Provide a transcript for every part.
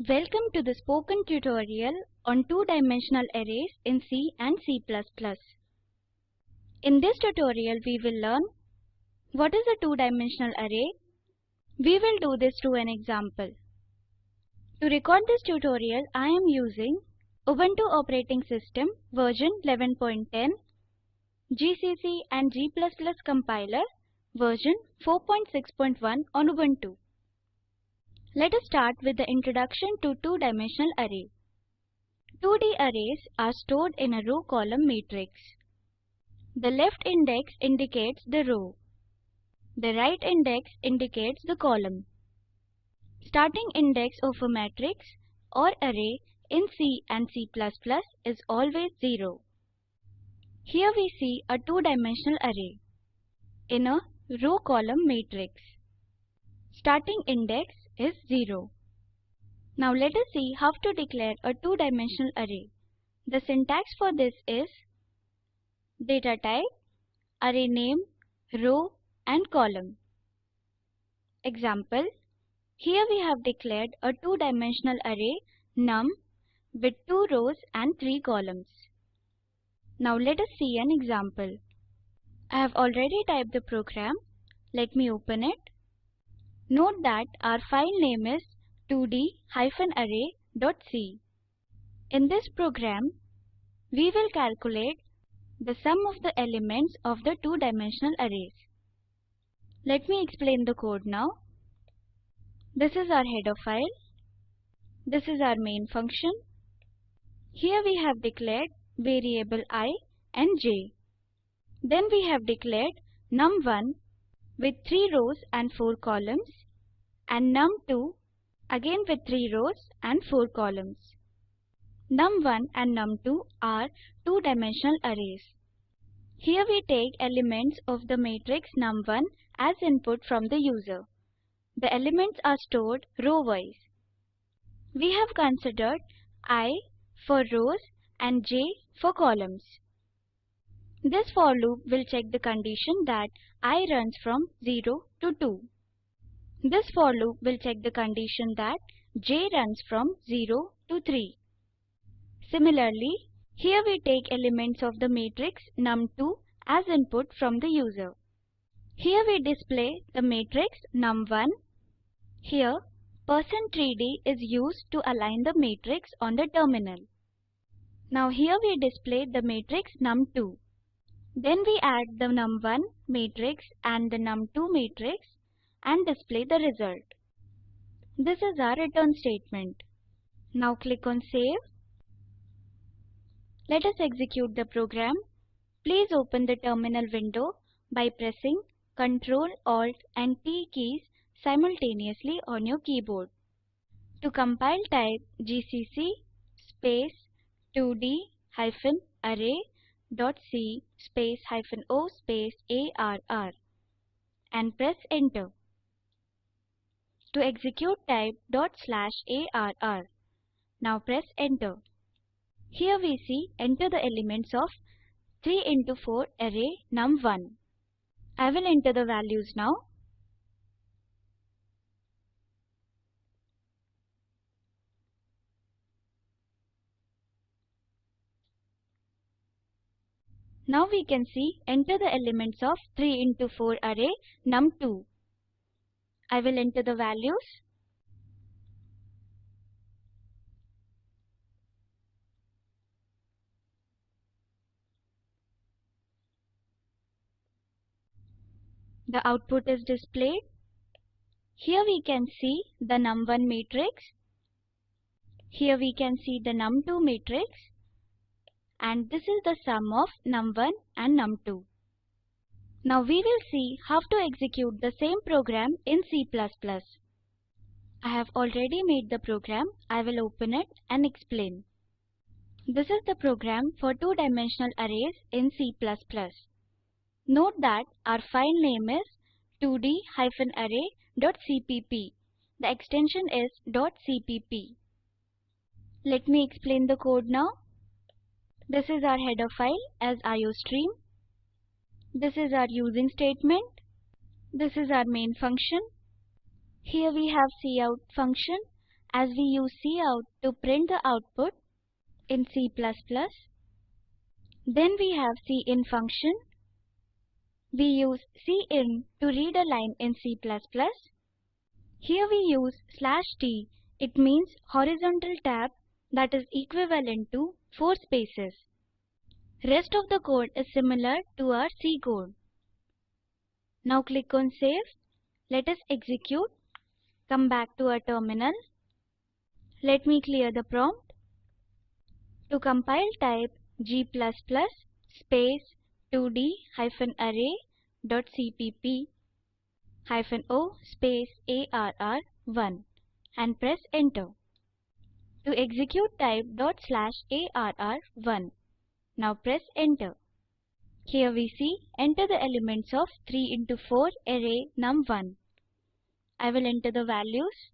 Welcome to the spoken tutorial on two-dimensional arrays in C and C++. In this tutorial we will learn what is a two-dimensional array. We will do this through an example. To record this tutorial I am using Ubuntu operating system version 11.10, GCC and G++ compiler version 4.6.1 on Ubuntu. Let us start with the introduction to two-dimensional array. 2D arrays are stored in a row-column matrix. The left index indicates the row. The right index indicates the column. Starting index of a matrix or array in C and C++ is always 0. Here we see a two-dimensional array in a row-column matrix. Starting index is 0. Now let us see how to declare a two-dimensional array. The syntax for this is data type, array name, row and column. Example, here we have declared a two-dimensional array num with 2 rows and 3 columns. Now let us see an example. I have already typed the program. Let me open it. Note that our file name is 2d-array.c. In this program, we will calculate the sum of the elements of the two-dimensional arrays. Let me explain the code now. This is our header file. This is our main function. Here we have declared variable i and j. Then we have declared num1 with 3 rows and 4 columns and num2 again with 3 rows and 4 columns. num1 and num2 are two-dimensional arrays. Here we take elements of the matrix num1 as input from the user. The elements are stored row-wise. We have considered i for rows and j for columns. This for loop will check the condition that i runs from 0 to 2. This for loop will check the condition that j runs from 0 to 3. Similarly, here we take elements of the matrix num2 as input from the user. Here we display the matrix num1. Here, %3d is used to align the matrix on the terminal. Now here we display the matrix num2. Then we add the num1 matrix and the num2 matrix and display the result. This is our return statement. Now click on Save. Let us execute the program. Please open the terminal window by pressing Ctrl, Alt and T keys simultaneously on your keyboard. To compile type gcc space 2d hyphen array c space hyphen o space arr and press enter. To execute type dot slash arr. Now press enter. Here we see enter the elements of 3 into 4 array num1. I will enter the values now. Now we can see enter the elements of 3 into 4 array num2. I will enter the values. The output is displayed. Here we can see the num1 matrix. Here we can see the num2 matrix. And this is the sum of num1 and num2. Now we will see how to execute the same program in C++. I have already made the program. I will open it and explain. This is the program for two-dimensional arrays in C++. Note that our file name is 2d-array.cpp. The extension is .cpp. Let me explain the code now. This is our header file as iostream. This is our using statement. This is our main function. Here we have cout function as we use cout to print the output in C++. Then we have cin function. We use cin to read a line in C++. Here we use slash t. It means horizontal tab that is equivalent to 4 spaces. Rest of the code is similar to our C code. Now click on save. Let us execute. Come back to our terminal. Let me clear the prompt. To compile type g++ space 2d hyphen array dot cpp hyphen o space arr1 and press enter. To execute type dot slash arr1. Now press enter. Here we see enter the elements of 3 into 4 array num1. I will enter the values.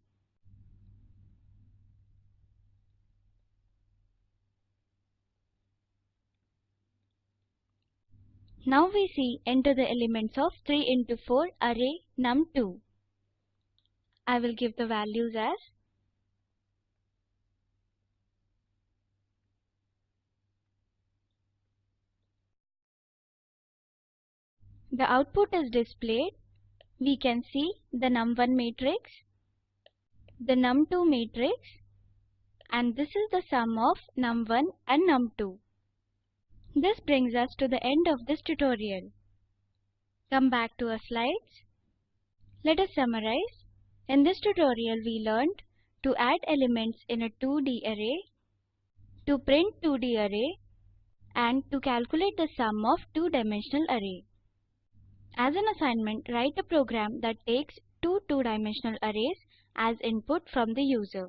Now we see enter the elements of 3 into 4 array num2. I will give the values as The output is displayed. We can see the num1 matrix, the num2 matrix and this is the sum of num1 and num2. This brings us to the end of this tutorial. Come back to our slides. Let us summarize. In this tutorial we learned to add elements in a 2D array, to print 2D array and to calculate the sum of two-dimensional array. As an assignment, write a program that takes two two-dimensional arrays as input from the user.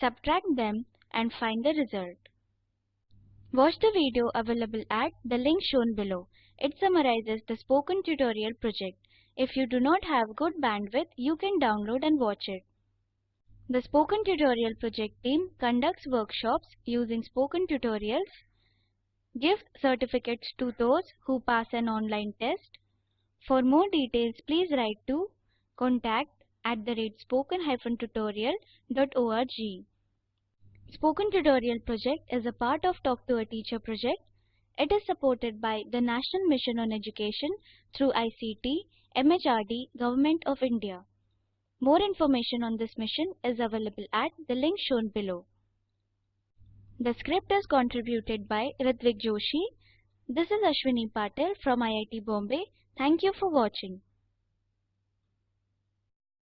Subtract them and find the result. Watch the video available at the link shown below. It summarizes the spoken tutorial project. If you do not have good bandwidth, you can download and watch it. The Spoken Tutorial project team conducts workshops using spoken tutorials gives certificates to those who pass an online test. For more details, please write to contact at the rate spoken-tutorial.org. Spoken Tutorial project is a part of Talk to a Teacher project. It is supported by the National Mission on Education through ICT, MHRD, Government of India. More information on this mission is available at the link shown below. The script is contributed by Ritvik Joshi. This is Ashwini Patel from IIT Bombay. Thank you for watching.